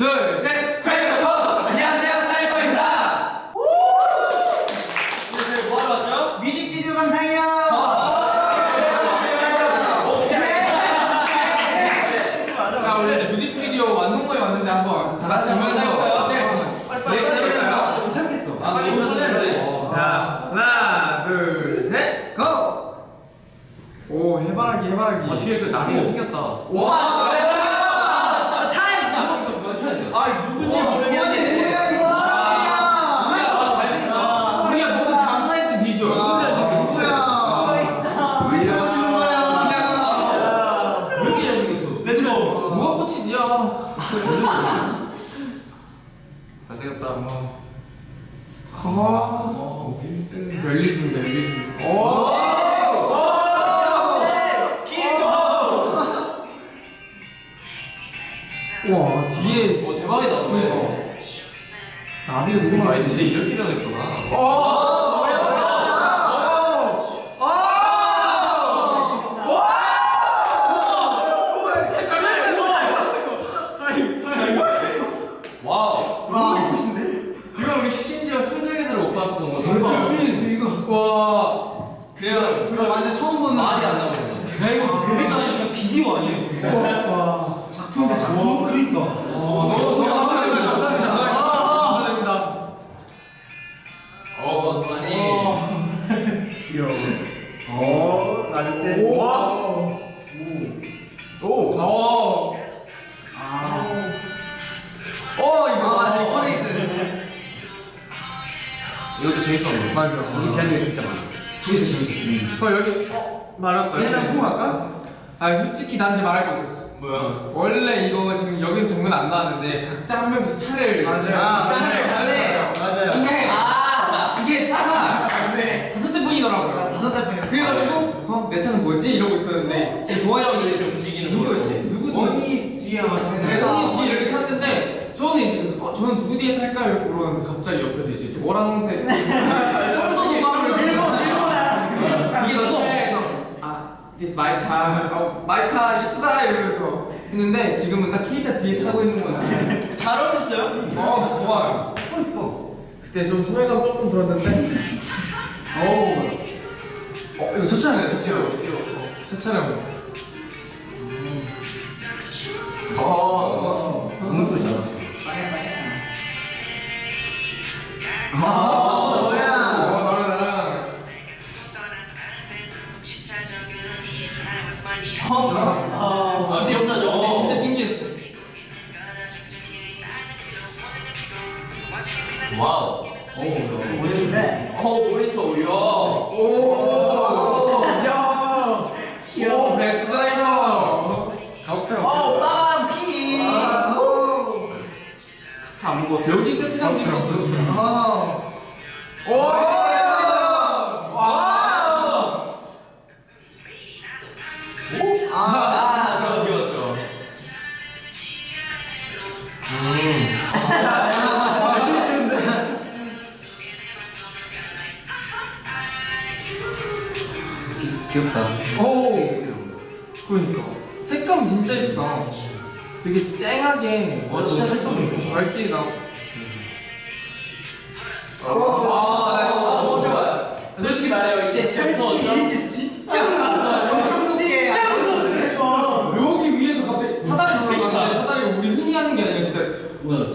둘, 셋! 크래커 안녕하세요 사이버입니다. 오늘 뭐 하러 왔죠? 뮤직비디오 감상이요. 자, 우리 뮤직비디오 완성본에 왔는데 한번 다 같이 보면서? 네. 빨리? 못 참겠어. 아, 너무. 설레는데. 자, 하나, 둘, 셋! 고. 오, 해바라기, 해바라기. 아, 뒤에 그 나비가 생겼다. 와. 잘생겼다. 아, 멜리 중, 멜리 중. 오! 와, 뒤에. 오, 대박이다. 그러니까. 나비가 되게. 진짜 이렇게 변했구나. 어! wow. 와. 이거 우리 심지어 현장에서 못 봤던 거. 대박. 이거. 와. 그래요. 이거 완전 처음 보는. 말이 안 나오네. 이거 그러니까 그냥 비디오 아니에요? 와. 작품인데 작품. 그러니까. 너무 너무 감사합니다. 감사합니다. 감사합니다. 재밌었는데. 맞아. 하는 게 진짜 많아. 재밌어, 재밌어. 어 여기 어 말할 거야. 그냥 품 할까? 아 솔직히 난 지금 말할 거 있었어. 뭐야? 원래 이거 지금 여기서 정면 안 나왔는데 각자 한 명씩 차례를 맞아요. 아, 하는 차례. 거예요. 근데 아! 이게 차가 다섯 대 뿐이더라고요. 다섯 대 뿐이었어. 그래가지고 어, 내 차는 뭐지 이러고 있었는데 제 도화형이 이렇게 움직이는 누구였지? 거예요. 누구 뒤에? 원이 뒤에 아마 제가 형이 뒤에 이렇게 탔는데 저는 이제 어, 저는 누구 뒤에 탈까요? 이렇게 물어봤는데 갑자기 옆에서 이제 노란색 청소도 청소도 이게 청소도. 너 차에서 아 this my car 어, my car 이쁘다 이러면서 했는데 지금은 딱 케이타 뒤에 타고 있는 거야 잘 어울렸어요? 어 좋아요 어, 이뻐. 그때 좀 소외감 조금 들었는데 어우 어 이거 첫 차례네 첫 차례 첫 차례 와우. 보이는데. 어, 모니터 오려. 오 안 먹었어. 여기 세트장 진짜 아. 오! 와! 아. 아, 귀여웠죠. 아, 재밌었는데. 귀엽다. 오! 그러니까 색감 진짜 예쁘다 되게 쨍하게 예쁘다. 밝게 나오고 아, 어, 좋아요. 솔직히 말해요. 이때 셰프였죠? 진짜 엄청 높게. 여기 위에서 갑자기 사다리 올라가는데 사다리가 우리 흔히 하는 게 아니라 진짜. 근데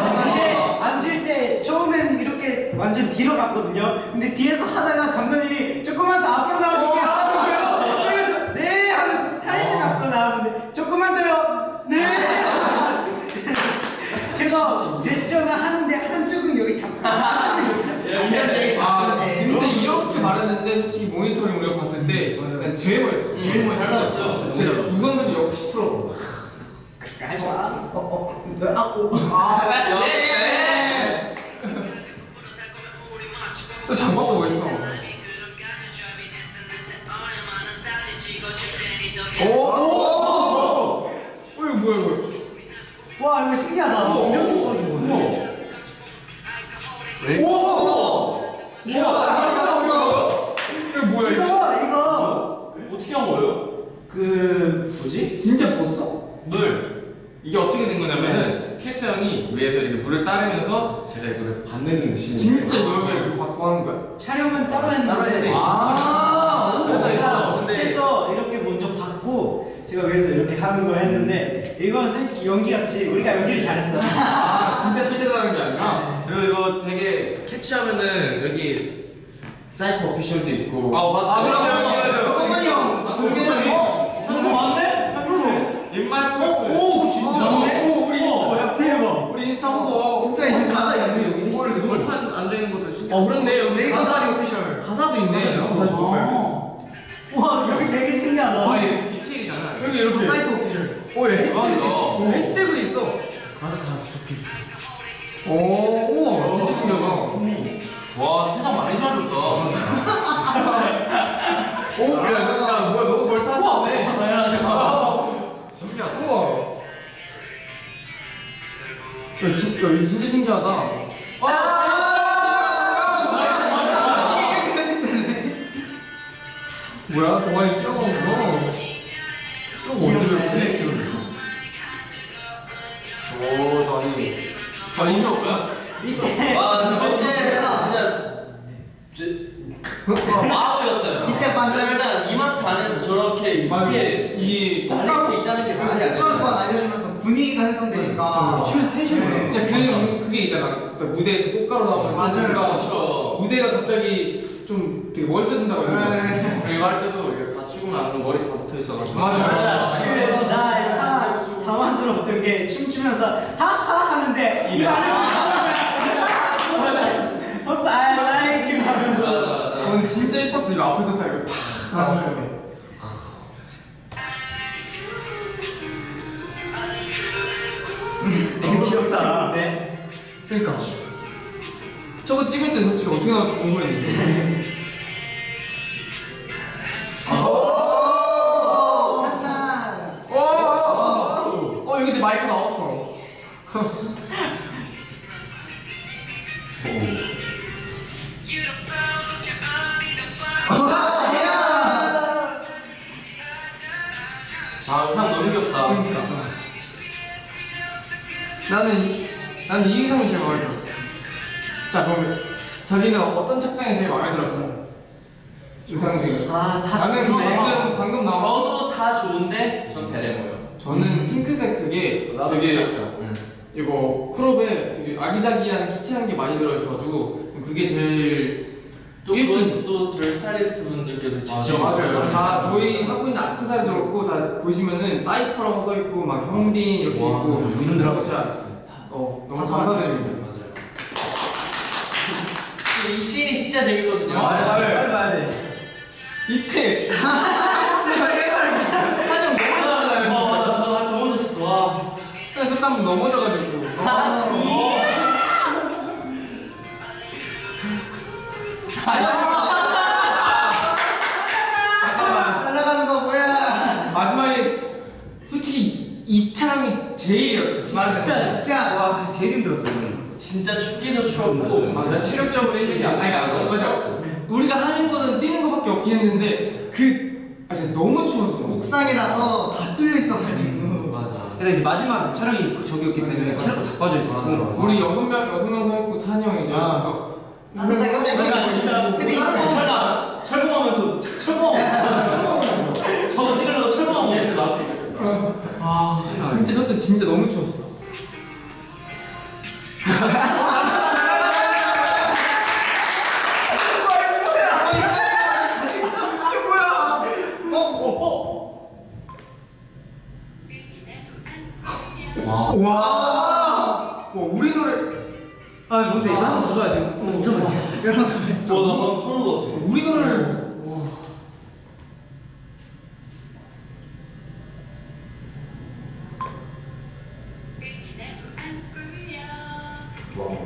상상이 앉을 때 처음엔 이렇게 완전 뒤로 갔거든요. 근데 뒤에서 하다가 감독님이 조금만 더 앞으로 나오시게 하는 거예요. 그래서 네 하면서 살짝 앞으로 나왔는데 조금만 더요. 네. 그래서 제스처를 하는데 한쪽은 여기 잡고 한쪽은 여기 잡고. 완전 제일 아 작은 근데 말했는데 솔직히 모니터링 우리가 봤을 때 그냥 제일 멋있었어 제일. 잘 나왔죠 진짜 우선에서 역시 프로 하지 마. 어, 어, 네, 아, 오, 아, 네. 또 장갑도 멋있어 오! 오! 어, 이거 뭐야 이거 와 이거 신기하다. 오! 이렇게 우와! 왜? 우와! 우와! 이거 뭐야 이거? 이거 이거 어떻게 한 형이 위에서 이렇게 물을 따르면서 제가 이거를 받는 신. 진짜 너가 이렇게 받고 하는 거야? 촬영은 따로 했는데 따로 해야 돼. 아, 그래서 그래서 이거 근데 밑에서 이렇게 먼저 받고 제가 위에서 이렇게 하는 걸 했는데 이건 솔직히 연기 같지 우리가 연기를 잘했어 아 진짜 실제로 하는 게 아니라? 그리고 이거 되게 캐치하면은 여기 사이코 오피셜도 있고. 아 맞아. 아 그럼 성관이 형 아, 공개적인 어? 형 맞네? 입말 프로필. 오 진짜. 맞네? 오 우리 인스타 대박 우리 인스타 홍보. 진짜 인스타 있네 여기. 어 이렇게 돌판 앉아 있는 것도 신기해. 어 그렇네 여기 네이버 가사 사리 오피셜 가사도 있네. 가사도 다시 볼까요? 와 여기 되게 신기하다 아 이거 디테일이 장난 아니야. 여기 이렇게. 사이트 오피셜 오 해시태그 맞아. 있어. 오, 해시태그 있어. 가사 다 적혀 있어. 오 우와 진짜 신기하다. 와 세상 많이 사라졌다. 오 야, 야 뭐야 너도 벌 찾았네. 신기하다. 우와. 야 진짜 진짜 신기하다. 뭐야 동아리 끼어봤어. 좀 어디를 오 나니. 아 이게 뭐야? 밑에 와 진짜 진짜. 진짜 마법이었어요. 밑에 반절. 일단 이마트 안에서 저렇게. 이게 이 날릴 수 있다는 게 말이 안 꽃가루가 되잖아. 날려주면서 분위기가 형성되니까 춤 텐션이 진짜 그 그게 있잖아. 또 무대에서 꽃가루 나오면 맞아요. 그렇죠. 무대가 갑자기 좀 되게 멋있어진다고 해야 되나? 네. 이거 할 때도 이게 다 나면 머리 다 붙어 있어가지고. 맞아. 그래 나 하나 당황스러웠던 게 춤추면서 하하 하는데 이 안에 오빠 I like you 하면서 근데 진짜 예뻤어 이거 앞에서 딱 이렇게 팍 나왔을 때. 귀엽다. 네. 그러니까. 저거 찍을 때 솔직히 어떻게 나올지 궁금했는데. 아 의상 너무 귀엽다. 그러니까. 나는 나는 이 의상이 제일 마음에 들었어. 자 그러면 자기는 어떤 착장이 제일 마음에 들었고 의상 중에서 아다 나는 좋네 방금 방금 나온 저도 다 좋은데 전 베레모요. 저는 핑크색 그게 되게 응. 이거 크롭에 되게 아기자기한 키치한 게 많이 들어있어가지고 그게 제일 또 일순. 그건 또 저희 스타일리스트 분들께서 직접 맞아요. 다 저희 하고 있는 악세사리도 그렇고 다 보시면은 사이퍼라고 써 있고 막 형빈 이렇게 와, 있고 이런 진짜 진짜 어 너무 감사드립니다. 맞아요. 이 씬이 진짜 재밌거든요. 맞아요. 빨리 봐야 돼 이때 한영 넘어졌잖아요. 어 맞아 저 아까 넘어졌어. 와. 잠깐 넘어져가지고. 날아가는 거 뭐야 마지막에 솔직히 이 촬영이 제일이었어. 진짜. 맞아 진짜 와 제일 힘들었어 진짜 춥기도 추웠고 맞아 체력적으로 힘든 게 아니라 맞아. 우리가 하는 거는 뛰는 거밖에 없긴 했는데 그 아, 진짜 너무 추웠어. 옥상이라서 다 뚫려 있어가지고. 근데 이제 마지막 촬영이 그 저기였기 때문에 체력도 다 빠져 있었고. 우리 여섯 명 여섯 명서 있고 탄형 이제 아. 그래서 깜짝 맞아, 진짜. 놀랐어 근데 어, 이 철강 철봉하면서 철- 철봉하면서 저거 찍으려고 철봉하고 있었어. 아 진짜 저때 진짜 너무 추웠어. 와. 와. 와 우리 노래 아 이거 한번 더 봐야 돼 어, 잠깐만 와, 나 방금 소름 돋았어. 우리 노래를 와.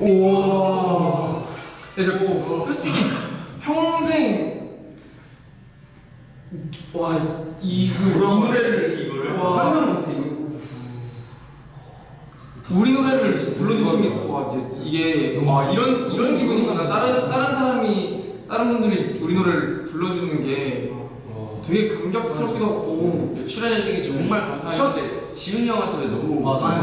우와. 근데 뭐 솔직히 평생 와 이 이 노래를 이거를. 와. 설명을 못해 이거. 우리 노래를 불러주시면 와 이게 아, 이런 이런 기분이구나 다른 다른 사람이 다른 분들이 우리 노래를 불러주는 게 어, 되게 감격스럽기도 하고. 출연해 주신 게 정말 음. 감사했는데 지훈이 형한테 너무 맞아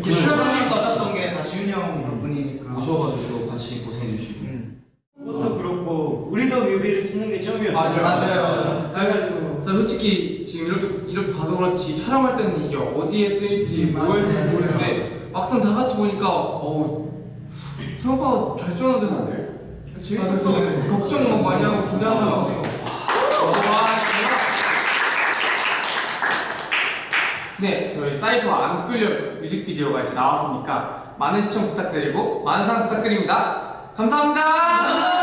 이게 출연하실 수 없었던 게 다 지훈이 형 덕분이니까 오셔가지고 같이 고생해 주시고. 그것도 그렇고 우리도 뮤비를 찍는 게 처음이었죠. 맞아요. 그래가지고. 솔직히 지금 이렇게 이렇게 봐서 그렇지 촬영할 때는 이게 어디에 쓰일지 뭘 쓰일지 모르는데 막상 다 같이 보니까 어우 생각보다 잘 쩌는데 다들 재밌었어. 걱정 막 많이 하고 긴장하고. 와 대박. 네, 저희 사이버 안 끌려 뮤직비디오가 이제 나왔으니까 많은 시청 부탁드리고 많은 사랑 부탁드립니다. 감사합니다.